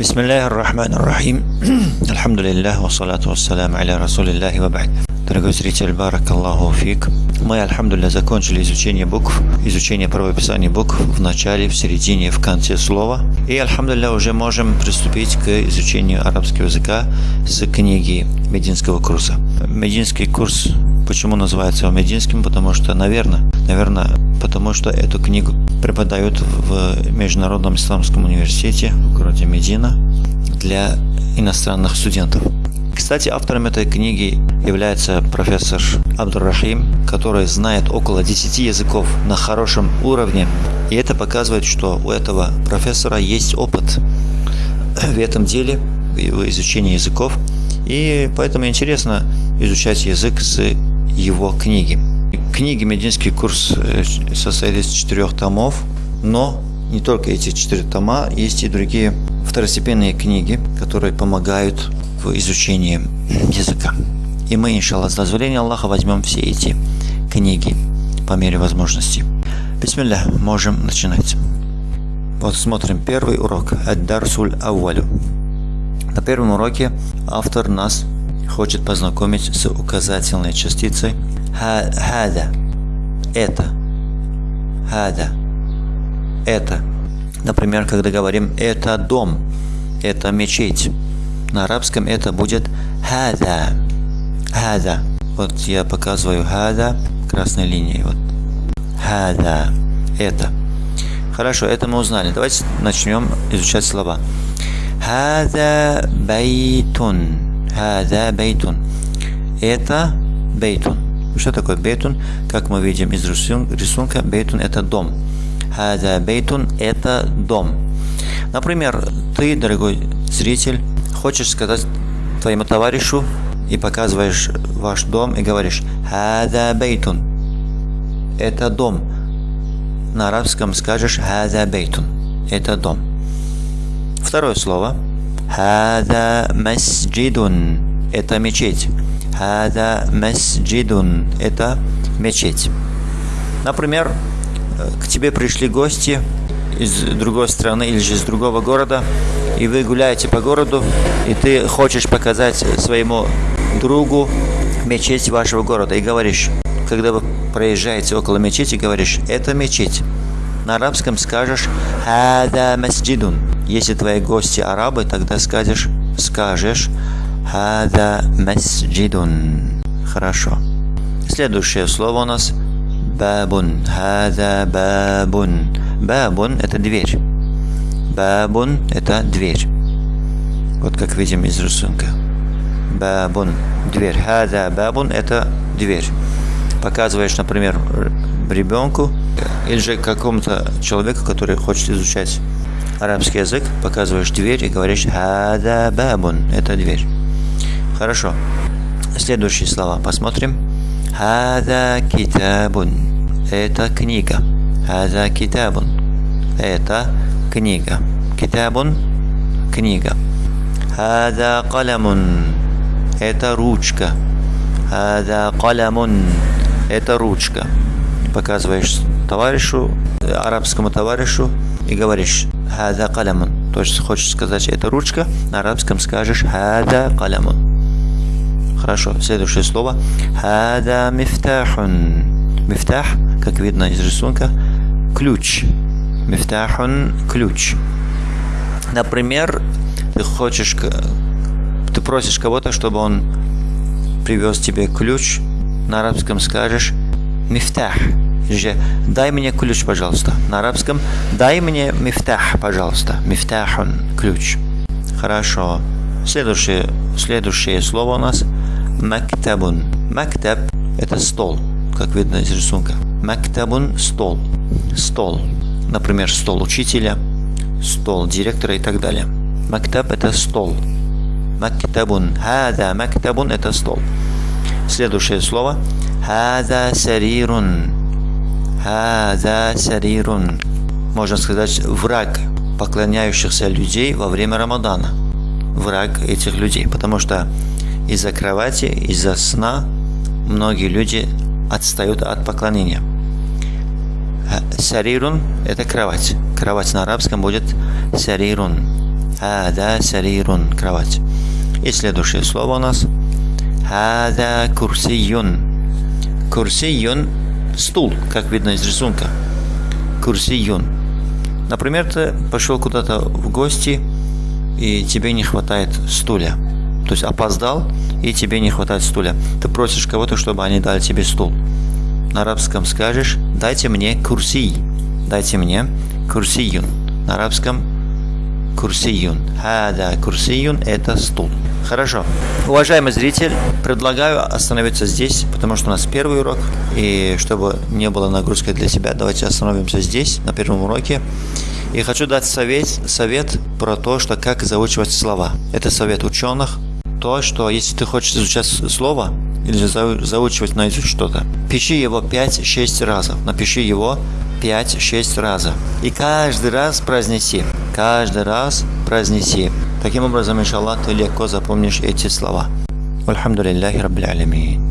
بسم الله الرحمن الرحيم الحمد لله والصلاة والسلام على رسول الله وبعد Дорогой зритель, барак Аллаху фик. Мы, альхамдулилля, закончили изучение букв, изучение правописания букв в начале, в середине, в конце слова. И, альхамдулилля, уже можем приступить к изучению арабского языка с книги Мединского курса. Мединский курс, почему называется Мединским? Потому что, наверное, наверное, потому что эту книгу преподают в Международном исламском университете в городе Медина для иностранных студентов. Кстати, автором этой книги является профессор Абдуррахим, который знает около 10 языков на хорошем уровне. И это показывает, что у этого профессора есть опыт в этом деле, в изучении языков. И поэтому интересно изучать язык с его книги. Книги «Мединский курс» э, состоит из четырех томов, но не только эти четыре тома, есть и другие второстепенные книги, которые помогают в изучении языка. И мы, иншаллах, с дозволения Аллаха возьмем все эти книги по мере возможности. Бисмилля, можем начинать. Вот смотрим первый урок. Ад-Дарсуль Ауалю. На первом уроке автор нас хочет познакомить с указательной частицей хада. Это. Хада. Это. Например, когда говорим «это дом», «это мечеть», на арабском это будет хада. Хада. Вот я показываю хада красной линией. Вот. Хада. Это. Хорошо, это мы узнали. Давайте начнем изучать слова. Хада бейтун. Хада бейтун. Это бейтун. Что такое бейтун? Как мы видим из рисунка, бейтун это дом. Хада бейтун это дом. Например, ты, дорогой зритель, хочешь сказать твоему товарищу и показываешь ваш дом и говоришь «Хада бейтун» – это дом. На арабском скажешь «Хада бейтун» – это дом. Второе слово «Хада масджидун» – это мечеть. «Хада масджидун» – это мечеть. Например, к тебе пришли гости из другой страны или же из другого города – и вы гуляете по городу, и ты хочешь показать своему другу мечеть вашего города, и говоришь, когда вы проезжаете около мечети, говоришь, это мечеть. На арабском скажешь «Хада масджидун». Если твои гости арабы, тогда скажешь, скажешь «Хада масджидун». Хорошо. Следующее слово у нас «бабун». «Хада бабун». «Бабун» – это дверь. Бабун – это дверь. Вот как видим из рисунка. Бабун – дверь. Хада бабун – это дверь. Показываешь, например, ребенку или же какому-то человеку, который хочет изучать арабский язык, показываешь дверь и говоришь «Хада бабун» – это дверь. Хорошо. Следующие слова посмотрим. «Хада китабун» – это книга. «Хада китабун» – это книга. Китабун – книга. Хада калямун – это ручка. Хада калямун – это ручка. Показываешь товарищу, арабскому товарищу и говоришь «Хада калямун». То есть хочешь сказать «это ручка», на арабском скажешь «Хада калямун». Хорошо, следующее слово «Хада мифтахун». Мифтах, как видно из рисунка, ключ. Мифтахун – ключ. Например, ты хочешь, ты просишь кого-то, чтобы он привез тебе ключ. На арабском скажешь мифтах. Же дай мне ключ, пожалуйста. На арабском дай мне мифтах, пожалуйста. Мифтахун – ключ. Хорошо. Следующее, следующее слово у нас мактабун. Мактаб – это стол, как видно из рисунка. Мактабун – стол. Стол например, стол учителя, стол директора и так далее. Мактаб – это стол. Мактабун. Хада мактабун – это стол. Следующее слово. Хада сарирун. Хада сарирун. Можно сказать, враг поклоняющихся людей во время Рамадана. Враг этих людей. Потому что из-за кровати, из-за сна многие люди отстают от поклонения. Сарирун – это кровать. Кровать на арабском будет сарирун. Хада сарирун. Кровать. И следующее слово у нас. Хада курсиюн. Курсиюн – стул, как видно из рисунка. Курсиюн. Например, ты пошел куда-то в гости, и тебе не хватает стуля. То есть опоздал, и тебе не хватает стуля. Ты просишь кого-то, чтобы они дали тебе стул. На арабском скажешь «дайте мне курсий». Дайте мне курсиюн. На арабском курсиюн. Хада курсиюн – это стул. Хорошо. Уважаемый зритель, предлагаю остановиться здесь, потому что у нас первый урок, и чтобы не было нагрузкой для себя, давайте остановимся здесь, на первом уроке. И хочу дать совет, совет про то, что как заучивать слова. Это совет ученых. То, что если ты хочешь изучать слово или заучивать наизусть что-то, пиши его 5-6 разов. Напиши его 5-6 разов. И каждый раз произнеси. Каждый раз произнеси. Таким образом, иншаллах, ты легко запомнишь эти слова. Альхамдулиллахи Раббил Алямин.